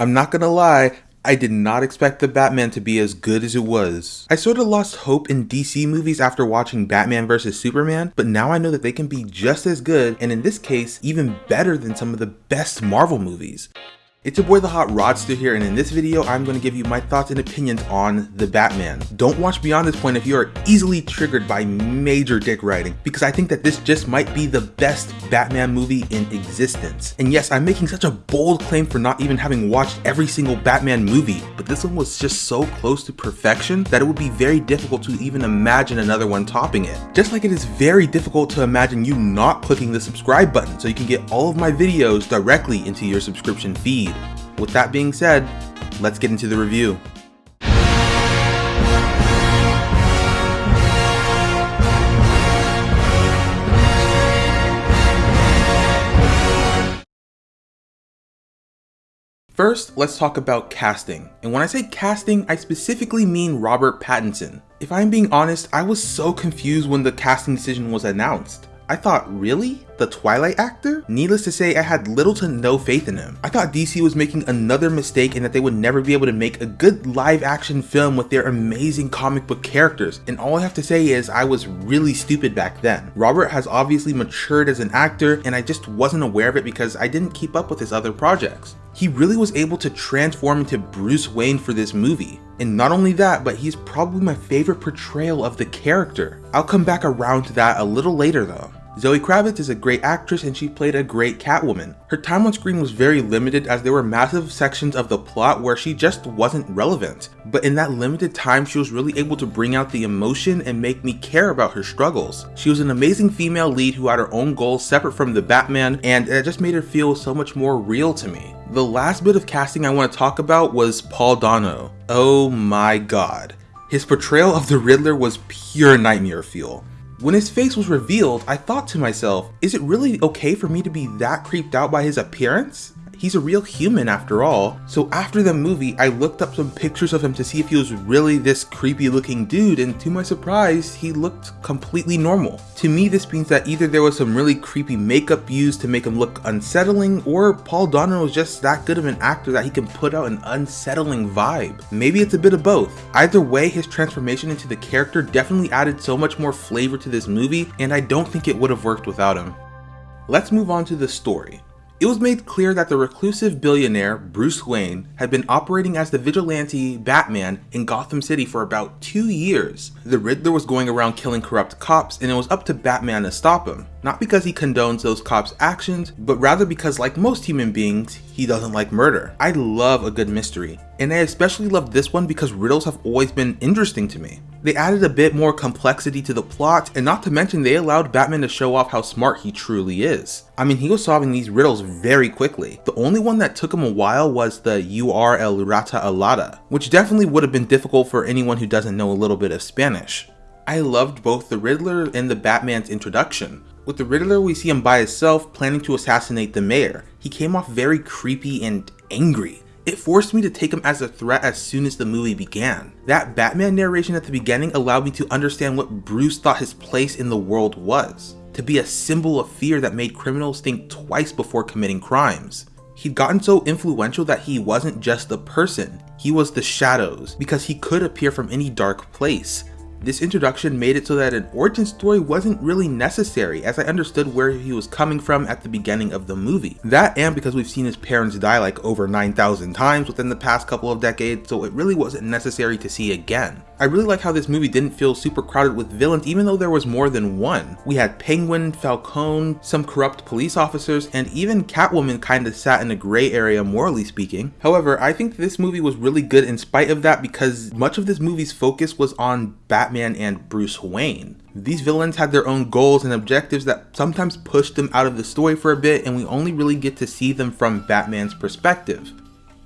I'm not gonna lie, I did not expect the Batman to be as good as it was. I sort of lost hope in DC movies after watching Batman vs Superman, but now I know that they can be just as good, and in this case, even better than some of the best Marvel movies. It's your boy the Hot Rodster here and in this video I'm going to give you my thoughts and opinions on The Batman. Don't watch beyond this point if you are easily triggered by major dick writing because I think that this just might be the best Batman movie in existence. And yes, I'm making such a bold claim for not even having watched every single Batman movie, but this one was just so close to perfection that it would be very difficult to even imagine another one topping it. Just like it is very difficult to imagine you not clicking the subscribe button so you can get all of my videos directly into your subscription feed. With that being said, let's get into the review. First, let's talk about casting. And when I say casting, I specifically mean Robert Pattinson. If I'm being honest, I was so confused when the casting decision was announced. I thought, really? The Twilight actor? Needless to say, I had little to no faith in him. I thought DC was making another mistake and that they would never be able to make a good live action film with their amazing comic book characters. And all I have to say is I was really stupid back then. Robert has obviously matured as an actor and I just wasn't aware of it because I didn't keep up with his other projects. He really was able to transform into Bruce Wayne for this movie. And not only that, but he's probably my favorite portrayal of the character. I'll come back around to that a little later though. Zoe Kravitz is a great actress and she played a great Catwoman. Her time on screen was very limited as there were massive sections of the plot where she just wasn't relevant. But in that limited time, she was really able to bring out the emotion and make me care about her struggles. She was an amazing female lead who had her own goals separate from the Batman and it just made her feel so much more real to me. The last bit of casting I want to talk about was Paul Dano. Oh my god. His portrayal of the Riddler was pure nightmare fuel. When his face was revealed, I thought to myself, is it really okay for me to be that creeped out by his appearance? He's a real human after all. So after the movie, I looked up some pictures of him to see if he was really this creepy looking dude and to my surprise, he looked completely normal. To me, this means that either there was some really creepy makeup used to make him look unsettling or Paul Dano was just that good of an actor that he can put out an unsettling vibe. Maybe it's a bit of both. Either way, his transformation into the character definitely added so much more flavor to this movie and I don't think it would have worked without him. Let's move on to the story. It was made clear that the reclusive billionaire, Bruce Wayne, had been operating as the vigilante Batman in Gotham City for about two years. The Riddler was going around killing corrupt cops and it was up to Batman to stop him. Not because he condones those cops' actions, but rather because like most human beings, he doesn't like murder. I love a good mystery, and I especially love this one because riddles have always been interesting to me. They added a bit more complexity to the plot, and not to mention they allowed Batman to show off how smart he truly is. I mean, he was solving these riddles very quickly. The only one that took him a while was the UR el Rata Alada, which definitely would have been difficult for anyone who doesn't know a little bit of Spanish. I loved both the Riddler and the Batman's introduction. With the Riddler, we see him by himself planning to assassinate the mayor. He came off very creepy and angry. It forced me to take him as a threat as soon as the movie began. That Batman narration at the beginning allowed me to understand what Bruce thought his place in the world was. To be a symbol of fear that made criminals think twice before committing crimes. He'd gotten so influential that he wasn't just a person, he was the shadows, because he could appear from any dark place. This introduction made it so that an origin story wasn't really necessary as I understood where he was coming from at the beginning of the movie. That and because we've seen his parents die like over 9,000 times within the past couple of decades so it really wasn't necessary to see again. I really like how this movie didn't feel super crowded with villains even though there was more than one. We had Penguin, Falcone, some corrupt police officers, and even Catwoman kinda sat in a gray area morally speaking. However, I think this movie was really good in spite of that because much of this movie's focus was on Batman and Bruce Wayne. These villains had their own goals and objectives that sometimes pushed them out of the story for a bit and we only really get to see them from Batman's perspective.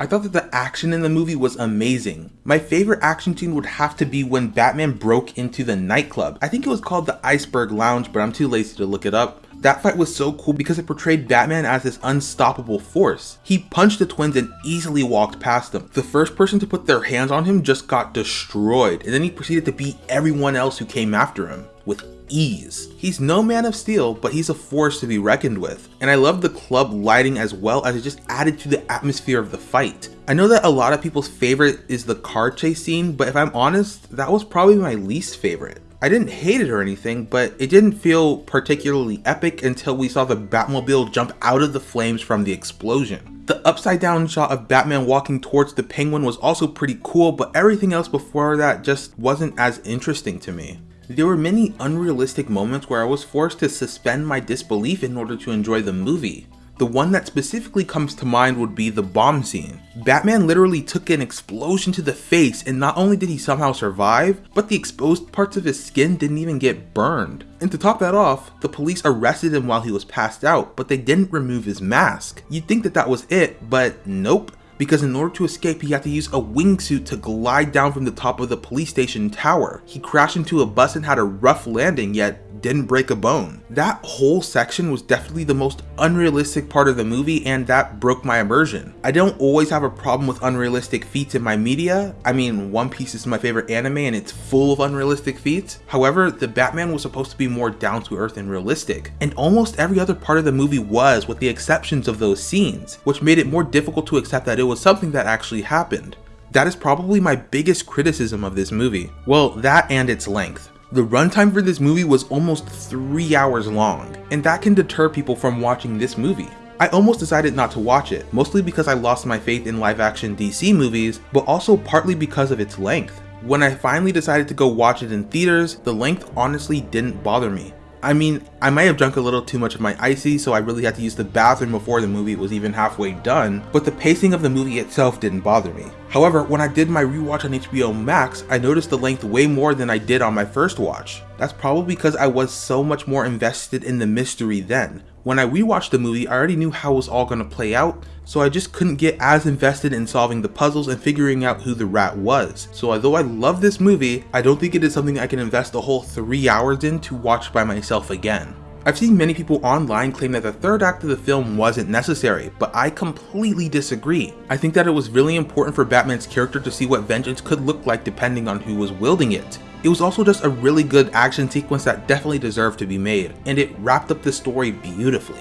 I thought that the action in the movie was amazing. My favorite action scene would have to be when Batman broke into the nightclub. I think it was called the Iceberg Lounge, but I'm too lazy to look it up. That fight was so cool because it portrayed Batman as this unstoppable force. He punched the twins and easily walked past them. The first person to put their hands on him just got destroyed, and then he proceeded to beat everyone else who came after him with ease. He's no Man of Steel, but he's a force to be reckoned with. And I love the club lighting as well as it just added to the atmosphere of the fight. I know that a lot of people's favorite is the car chase scene, but if I'm honest, that was probably my least favorite. I didn't hate it or anything, but it didn't feel particularly epic until we saw the Batmobile jump out of the flames from the explosion. The upside down shot of Batman walking towards the penguin was also pretty cool, but everything else before that just wasn't as interesting to me. There were many unrealistic moments where I was forced to suspend my disbelief in order to enjoy the movie. The one that specifically comes to mind would be the bomb scene. Batman literally took an explosion to the face and not only did he somehow survive, but the exposed parts of his skin didn't even get burned. And to top that off, the police arrested him while he was passed out, but they didn't remove his mask. You'd think that that was it, but nope because in order to escape he had to use a wingsuit to glide down from the top of the police station tower. He crashed into a bus and had a rough landing yet didn't break a bone. That whole section was definitely the most unrealistic part of the movie and that broke my immersion. I don't always have a problem with unrealistic feats in my media. I mean, One Piece is my favorite anime and it's full of unrealistic feats. However, the Batman was supposed to be more down to earth and realistic. And almost every other part of the movie was with the exceptions of those scenes, which made it more difficult to accept that it was something that actually happened. That is probably my biggest criticism of this movie. Well, that and its length. The runtime for this movie was almost 3 hours long, and that can deter people from watching this movie. I almost decided not to watch it, mostly because I lost my faith in live action DC movies, but also partly because of its length. When I finally decided to go watch it in theaters, the length honestly didn't bother me. I mean, I might have drunk a little too much of my ICEE, so I really had to use the bathroom before the movie was even halfway done, but the pacing of the movie itself didn't bother me. However, when I did my rewatch on HBO Max, I noticed the length way more than I did on my first watch. That's probably because I was so much more invested in the mystery then. When I rewatched the movie, I already knew how it was all going to play out, so I just couldn't get as invested in solving the puzzles and figuring out who the rat was. So although I love this movie, I don't think it is something I can invest a whole 3 hours in to watch by myself again. I've seen many people online claim that the third act of the film wasn't necessary, but I completely disagree. I think that it was really important for Batman's character to see what vengeance could look like depending on who was wielding it. It was also just a really good action sequence that definitely deserved to be made, and it wrapped up the story beautifully.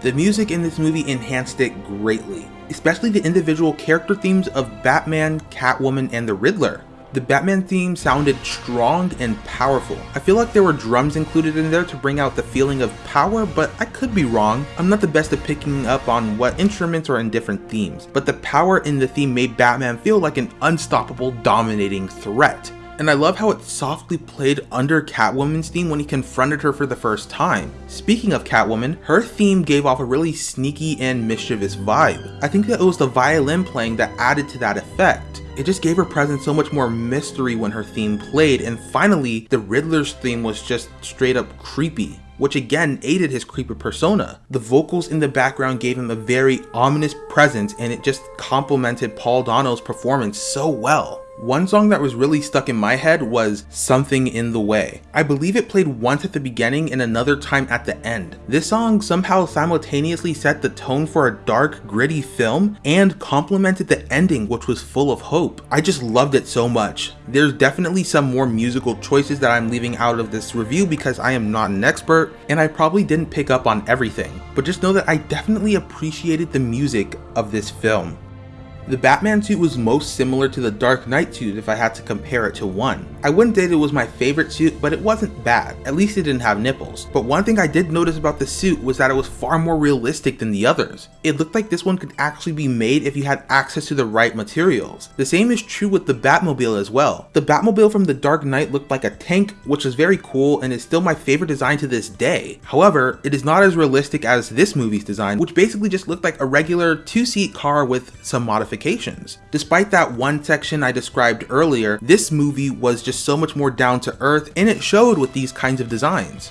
The music in this movie enhanced it greatly, especially the individual character themes of Batman, Catwoman, and the Riddler. The Batman theme sounded strong and powerful. I feel like there were drums included in there to bring out the feeling of power, but I could be wrong. I'm not the best at picking up on what instruments are in different themes, but the power in the theme made Batman feel like an unstoppable, dominating threat and I love how it softly played under Catwoman's theme when he confronted her for the first time. Speaking of Catwoman, her theme gave off a really sneaky and mischievous vibe. I think that it was the violin playing that added to that effect. It just gave her presence so much more mystery when her theme played, and finally, the Riddler's theme was just straight up creepy which again aided his creepy persona. The vocals in the background gave him a very ominous presence and it just complemented Paul Dano's performance so well. One song that was really stuck in my head was Something in the Way. I believe it played once at the beginning and another time at the end. This song somehow simultaneously set the tone for a dark, gritty film and complemented the ending which was full of hope. I just loved it so much. There's definitely some more musical choices that I'm leaving out of this review because I am not an expert and I probably didn't pick up on everything, but just know that I definitely appreciated the music of this film. The Batman suit was most similar to the Dark Knight suit if I had to compare it to one. I wouldn't say it was my favorite suit, but it wasn't bad. At least it didn't have nipples. But one thing I did notice about the suit was that it was far more realistic than the others. It looked like this one could actually be made if you had access to the right materials. The same is true with the Batmobile as well. The Batmobile from the Dark Knight looked like a tank, which is very cool and is still my favorite design to this day. However, it is not as realistic as this movie's design, which basically just looked like a regular two-seat car with some modifications Despite that one section I described earlier, this movie was just so much more down to earth and it showed with these kinds of designs.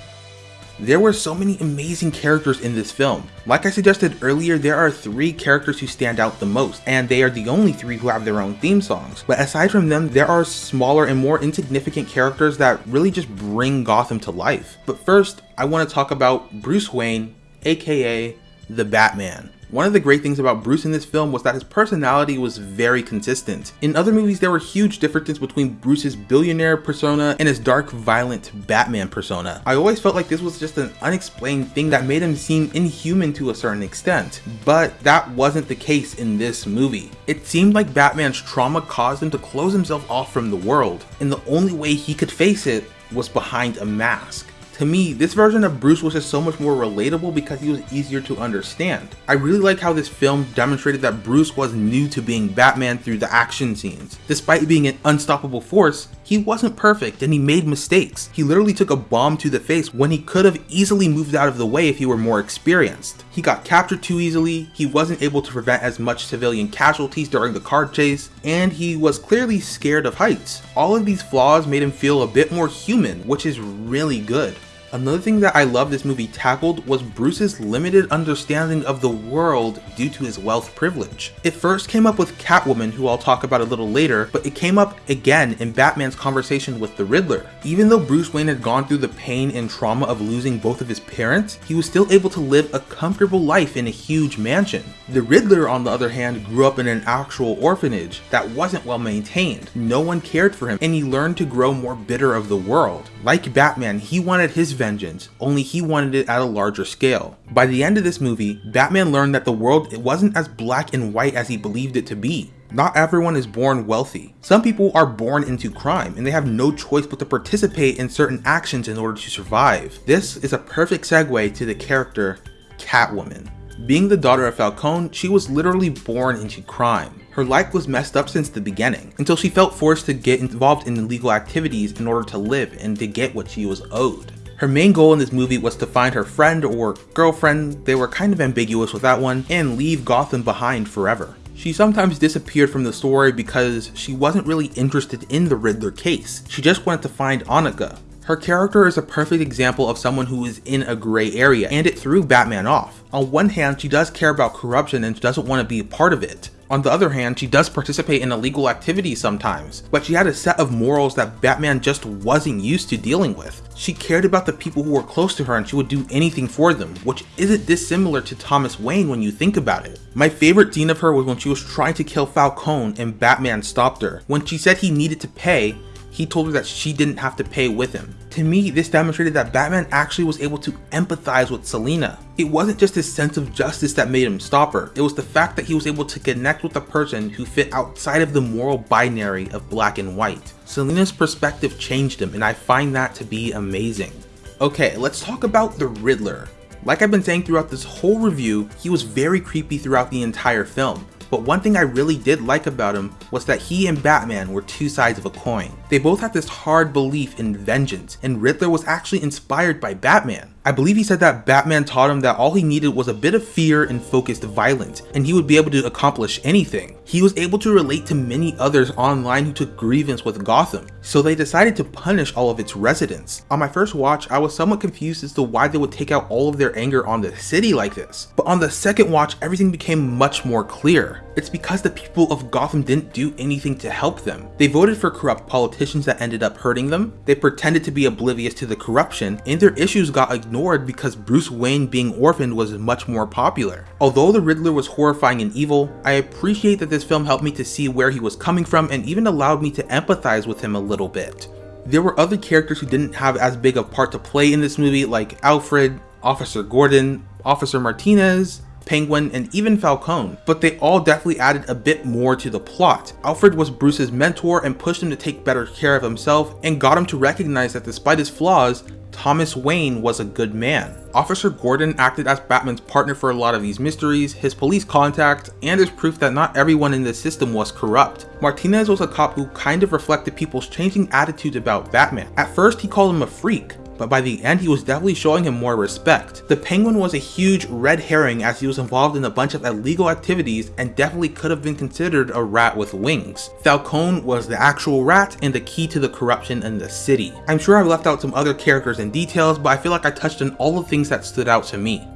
There were so many amazing characters in this film. Like I suggested earlier, there are three characters who stand out the most, and they are the only three who have their own theme songs. But aside from them, there are smaller and more insignificant characters that really just bring Gotham to life. But first, I want to talk about Bruce Wayne, aka the Batman. One of the great things about Bruce in this film was that his personality was very consistent. In other movies, there were huge differences between Bruce's billionaire persona and his dark, violent Batman persona. I always felt like this was just an unexplained thing that made him seem inhuman to a certain extent, but that wasn't the case in this movie. It seemed like Batman's trauma caused him to close himself off from the world, and the only way he could face it was behind a mask. To me, this version of Bruce was just so much more relatable because he was easier to understand. I really like how this film demonstrated that Bruce was new to being Batman through the action scenes. Despite being an unstoppable force, he wasn't perfect and he made mistakes. He literally took a bomb to the face when he could have easily moved out of the way if he were more experienced. He got captured too easily, he wasn't able to prevent as much civilian casualties during the car chase, and he was clearly scared of heights. All of these flaws made him feel a bit more human, which is really good. Another thing that I love this movie tackled was Bruce's limited understanding of the world due to his wealth privilege. It first came up with Catwoman, who I'll talk about a little later, but it came up again in Batman's conversation with the Riddler. Even though Bruce Wayne had gone through the pain and trauma of losing both of his parents, he was still able to live a comfortable life in a huge mansion. The Riddler, on the other hand, grew up in an actual orphanage that wasn't well maintained. No one cared for him, and he learned to grow more bitter of the world. Like Batman, he wanted his vengeance, only he wanted it at a larger scale. By the end of this movie, Batman learned that the world wasn't as black and white as he believed it to be. Not everyone is born wealthy. Some people are born into crime and they have no choice but to participate in certain actions in order to survive. This is a perfect segue to the character Catwoman. Being the daughter of Falcone, she was literally born into crime. Her life was messed up since the beginning, until she felt forced to get involved in illegal activities in order to live and to get what she was owed. Her main goal in this movie was to find her friend or girlfriend, they were kind of ambiguous with that one, and leave Gotham behind forever. She sometimes disappeared from the story because she wasn't really interested in the Riddler case. She just wanted to find Annika. Her character is a perfect example of someone who is in a gray area, and it threw Batman off. On one hand, she does care about corruption and she doesn't want to be a part of it. On the other hand, she does participate in illegal activities sometimes, but she had a set of morals that Batman just wasn't used to dealing with. She cared about the people who were close to her and she would do anything for them, which isn't dissimilar to Thomas Wayne when you think about it. My favorite scene of her was when she was trying to kill Falcone and Batman stopped her. When she said he needed to pay, he told her that she didn't have to pay with him. To me, this demonstrated that Batman actually was able to empathize with Selina. It wasn't just his sense of justice that made him stop her, it was the fact that he was able to connect with a person who fit outside of the moral binary of black and white. Selina's perspective changed him, and I find that to be amazing. Okay, let's talk about the Riddler. Like I've been saying throughout this whole review, he was very creepy throughout the entire film. But one thing I really did like about him was that he and Batman were two sides of a coin. They both had this hard belief in vengeance, and Riddler was actually inspired by Batman. I believe he said that Batman taught him that all he needed was a bit of fear and focused violence, and he would be able to accomplish anything. He was able to relate to many others online who took grievance with Gotham, so they decided to punish all of its residents. On my first watch, I was somewhat confused as to why they would take out all of their anger on the city like this, but on the second watch, everything became much more clear. It's because the people of Gotham didn't do anything to help them. They voted for corrupt politicians that ended up hurting them, they pretended to be oblivious to the corruption, and their issues got ignored ignored because Bruce Wayne being orphaned was much more popular. Although the Riddler was horrifying and evil, I appreciate that this film helped me to see where he was coming from and even allowed me to empathize with him a little bit. There were other characters who didn't have as big a part to play in this movie like Alfred, Officer Gordon, Officer Martinez, Penguin, and even Falcone, but they all definitely added a bit more to the plot. Alfred was Bruce's mentor and pushed him to take better care of himself and got him to recognize that despite his flaws, Thomas Wayne was a good man. Officer Gordon acted as Batman's partner for a lot of these mysteries, his police contact, and his proof that not everyone in the system was corrupt. Martinez was a cop who kind of reflected people's changing attitudes about Batman. At first he called him a freak, but by the end he was definitely showing him more respect. The Penguin was a huge red herring as he was involved in a bunch of illegal activities and definitely could have been considered a rat with wings. Falcone was the actual rat and the key to the corruption in the city. I'm sure I've left out some other characters and details, but I feel like I touched on all the things that stood out to me.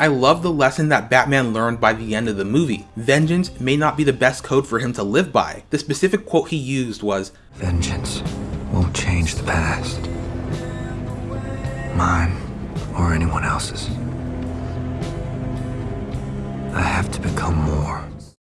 I love the lesson that Batman learned by the end of the movie. Vengeance may not be the best code for him to live by. The specific quote he used was, Vengeance won't change the past mine or anyone else's. I have to become more.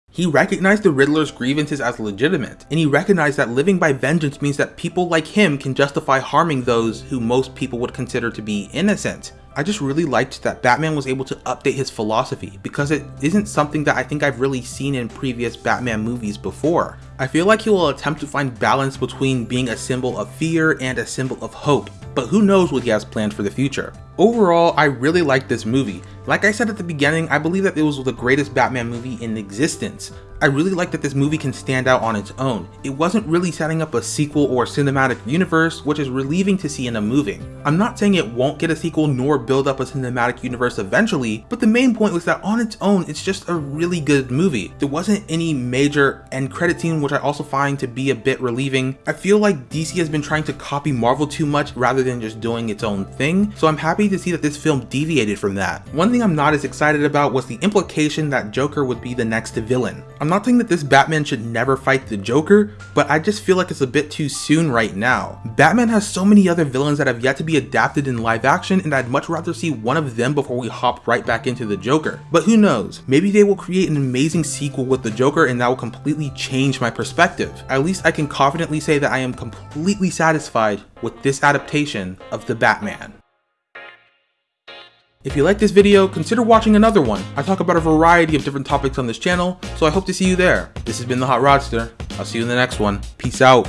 He recognized the Riddler's grievances as legitimate, and he recognized that living by vengeance means that people like him can justify harming those who most people would consider to be innocent. I just really liked that Batman was able to update his philosophy because it isn't something that I think I've really seen in previous Batman movies before. I feel like he will attempt to find balance between being a symbol of fear and a symbol of hope, but who knows what he has planned for the future. Overall, I really liked this movie. Like I said at the beginning, I believe that it was the greatest Batman movie in existence. I really like that this movie can stand out on its own. It wasn't really setting up a sequel or cinematic universe, which is relieving to see in a movie. I'm not saying it won't get a sequel nor build up a cinematic universe eventually, but the main point was that on its own, it's just a really good movie. There wasn't any major end credit scene, which I also find to be a bit relieving. I feel like DC has been trying to copy Marvel too much rather than just doing its own thing, so I'm happy to see that this film deviated from that. One thing I'm not as excited about was the implication that Joker would be the next villain. I'm not saying that this Batman should never fight the Joker, but I just feel like it's a bit too soon right now. Batman has so many other villains that have yet to be adapted in live action and I'd much rather see one of them before we hop right back into the Joker. But who knows, maybe they will create an amazing sequel with the Joker and that will completely change my perspective. At least I can confidently say that I am completely satisfied with this adaptation of the Batman. If you like this video, consider watching another one. I talk about a variety of different topics on this channel, so I hope to see you there. This has been The Hot Rodster. I'll see you in the next one. Peace out.